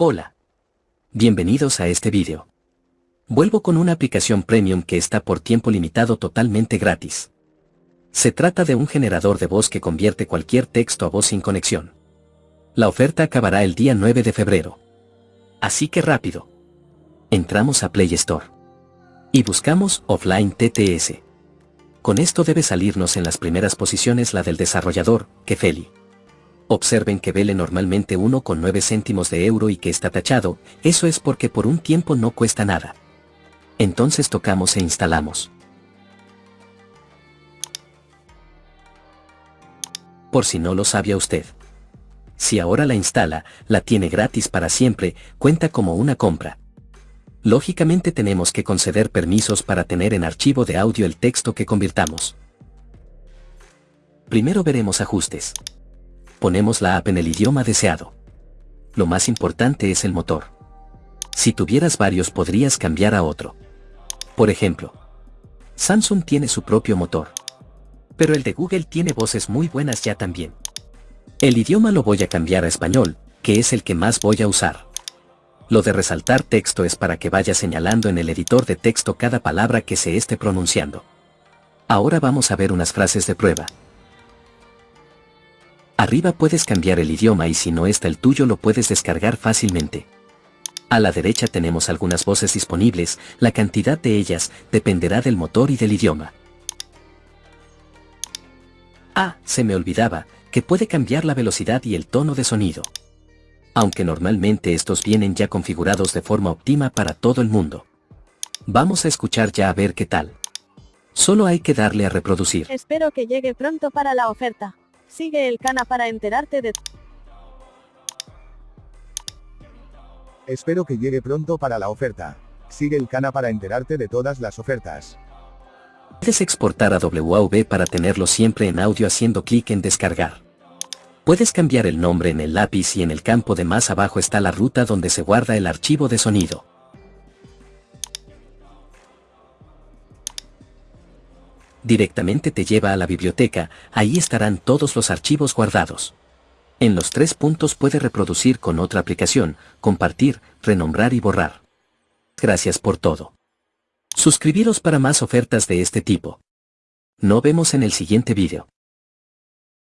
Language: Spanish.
Hola. Bienvenidos a este vídeo. Vuelvo con una aplicación premium que está por tiempo limitado totalmente gratis. Se trata de un generador de voz que convierte cualquier texto a voz sin conexión. La oferta acabará el día 9 de febrero. Así que rápido. Entramos a Play Store. Y buscamos Offline TTS. Con esto debe salirnos en las primeras posiciones la del desarrollador, Kefeli. Observen que vele normalmente 1,9 céntimos de euro y que está tachado, eso es porque por un tiempo no cuesta nada. Entonces tocamos e instalamos. Por si no lo sabía usted. Si ahora la instala, la tiene gratis para siempre, cuenta como una compra. Lógicamente tenemos que conceder permisos para tener en archivo de audio el texto que convirtamos. Primero veremos ajustes ponemos la app en el idioma deseado. Lo más importante es el motor. Si tuvieras varios podrías cambiar a otro. Por ejemplo, Samsung tiene su propio motor. Pero el de Google tiene voces muy buenas ya también. El idioma lo voy a cambiar a español, que es el que más voy a usar. Lo de resaltar texto es para que vaya señalando en el editor de texto cada palabra que se esté pronunciando. Ahora vamos a ver unas frases de prueba. Arriba puedes cambiar el idioma y si no está el tuyo lo puedes descargar fácilmente. A la derecha tenemos algunas voces disponibles, la cantidad de ellas dependerá del motor y del idioma. Ah, se me olvidaba, que puede cambiar la velocidad y el tono de sonido. Aunque normalmente estos vienen ya configurados de forma óptima para todo el mundo. Vamos a escuchar ya a ver qué tal. Solo hay que darle a reproducir. Espero que llegue pronto para la oferta. Sigue el cana para enterarte de... Espero que llegue pronto para la oferta. Sigue el cana para enterarte de todas las ofertas. Puedes exportar a WAV para tenerlo siempre en audio haciendo clic en descargar. Puedes cambiar el nombre en el lápiz y en el campo de más abajo está la ruta donde se guarda el archivo de sonido. Directamente te lleva a la biblioteca, ahí estarán todos los archivos guardados. En los tres puntos puede reproducir con otra aplicación, compartir, renombrar y borrar. Gracias por todo. Suscribiros para más ofertas de este tipo. Nos vemos en el siguiente vídeo.